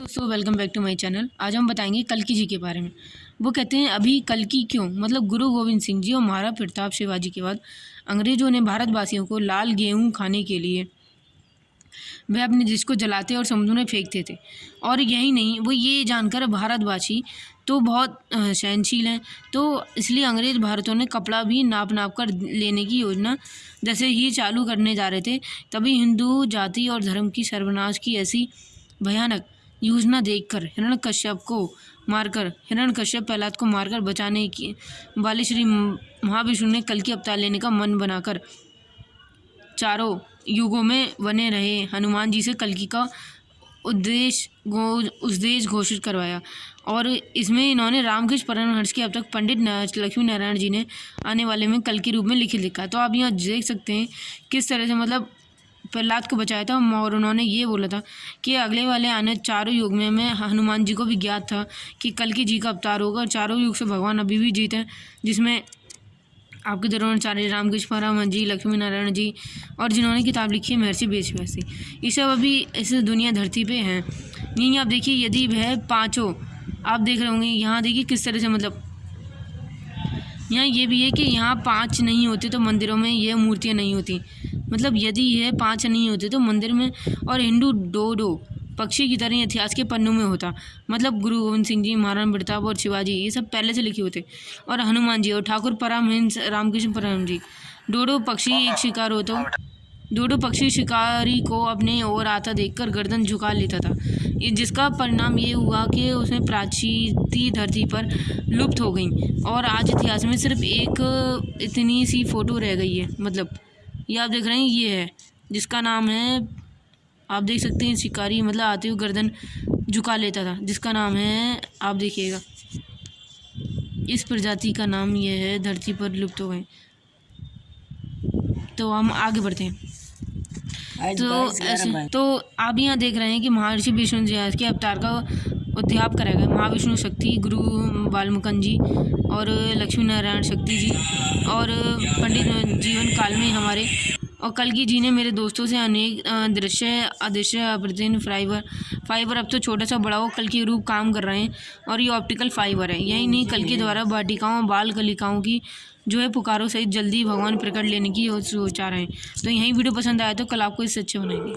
दोस्तों welcome back to my channel आज हम बताएँगे कलकी जी के बारे में। वो कहते हैं, अभी कलकी क्यों? मतलब गुरु गोविंद सिंह जी और महाराज प्रताप शिवाजी के बाद अंग्रेज़ों ने भारतवासियों को लाल गेहूँ खाने के लिए वह अपने देश को जलाते और समुद्र में फेंकते थे और यही नहीं, वो ये जानकर भारतवासी तो बहुत सहनशील हैं। तो इसलिए अंग्रेज़ भारतों ने कपड़ा भी नाप नाप कर लेने की योजना जैसे ही चालू करने जा रहे थे, तभी हिंदू जाति और धर्म की सर्वनाश की ऐसी भयानक योजना देखकर, हिरण कश्यप को मारकर, हिरण कश्यप प्रहलाद को मारकर बचाने की वाले श्री महाविष्णु ने कल की अवतार लेने का मन बनाकर चारों युगों में बने रहे। हनुमान जी से कलकी का उद्देश्य उद्देश्य घोषित करवाया। और इसमें इन्होंने रामकृष्ण परमहंस के अब तक पंडित लक्ष्मी नारायण जी ने आने वाले में कल के रूप में लिखित लिखा। तो आप यहाँ देख सकते हैं किस तरह से मतलब प्रहलाद को बचाया था और उन्होंने ये बोला था कि अगले वाले आने चारों युग में मैं हनुमान जी को भी ज्ञात था कि कल की जी का अवतार होगा चारों युग से भगवान अभी भी जीते हैं, जिसमें आपके द्रोणाचार्य रामकृष्ण परमहंस जी, लक्ष्मी नारायण जी और जिन्होंने किताब लिखी है महर्षि बेच वैसी ये सब अभी इस दुनिया धरती पे हैं। यहीं आप देखिए, यदि वह पाँचों, आप देख रहे होंगे, यहाँ देखिए किस तरह से मतलब यहाँ ये भी है कि यहाँ पाँच नहीं होते तो मंदिरों में यह मूर्तियाँ नहीं होती। मतलब यदि यह पाँच नहीं होते तो मंदिर में और हिंदू डो डो पक्षी की तरह इतिहास के पन्नों में होता। मतलब गुरु गोविंद सिंह जी, महाराणा प्रताप और शिवाजी, ये सब पहले से लिखे होते। और हनुमान जी और ठाकुर परमहंस, रामकृष्ण परम जी डोडो पक्षी एक शिकार हो तो डोडो पक्षी शिकारी को अपने ओर आता देखकर गर्दन झुका लेता था। जिसका परिणाम ये हुआ कि उसमें प्राचीती धरती पर लुप्त हो गई और आज इतिहास में सिर्फ़ एक इतनी सी फ़ोटो रह गई है। मतलब ये आप देख रहे हैं, ये है, जिसका नाम है, आप देख सकते हैं, शिकारी मतलब आते हुए गर्दन झुका लेता था। जिसका नाम है, आप देखिएगा, इस प्रजाति का नाम ये है, धरती पर लुप्त हो गए। तो हम आगे बढ़ते हैं। तो ऐसे तो आप यहाँ देख रहे हैं कि महर्षि विष्णु जी के अवतार का उद्याप करेगा गया। महाविष्णु शक्ति गुरु बालमुकन जी और लक्ष्मी नारायण शक्ति जी और पंडित जीवन काल में हमारे कलगी जी ने मेरे दोस्तों से अनेक दृश्य अदृश्य अप्रतिन फाइबर फाइबर अब तो छोटा सा बड़ा हो, कल के रूप काम कर रहे हैं और ये ऑप्टिकल फाइबर है। यही नहीं, कल के द्वारा वाटिकाओं बाल कलिकाओं की जो है पुकारों सहित जल्दी भगवान प्रकट लेने की सोचा रहे हैं। तो यही वीडियो पसंद आया तो कल आपको इससे अच्छे बनाएँगे।